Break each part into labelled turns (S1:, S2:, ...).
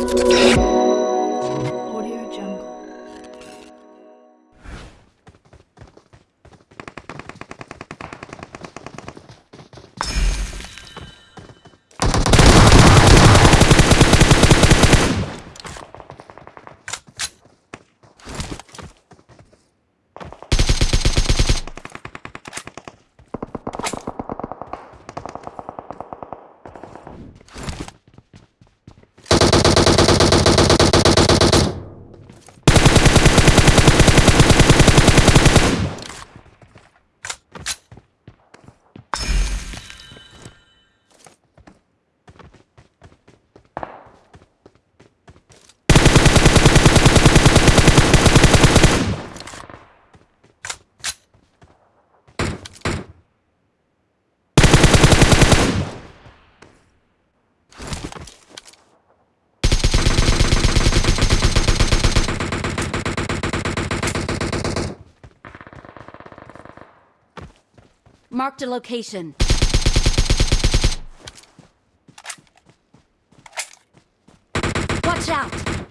S1: Audio
S2: Marked a location. Watch out!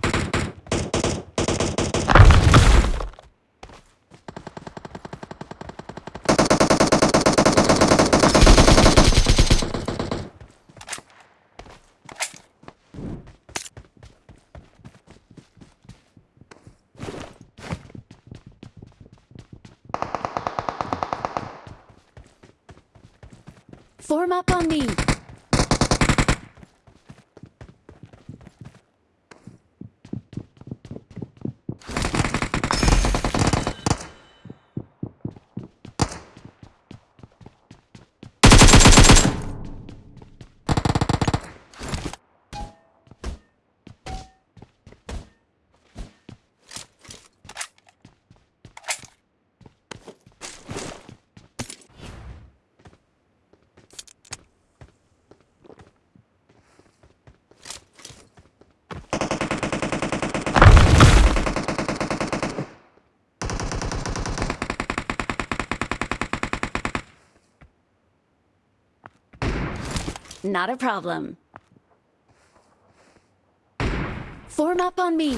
S2: Form up on me. Not a problem. Form up on me.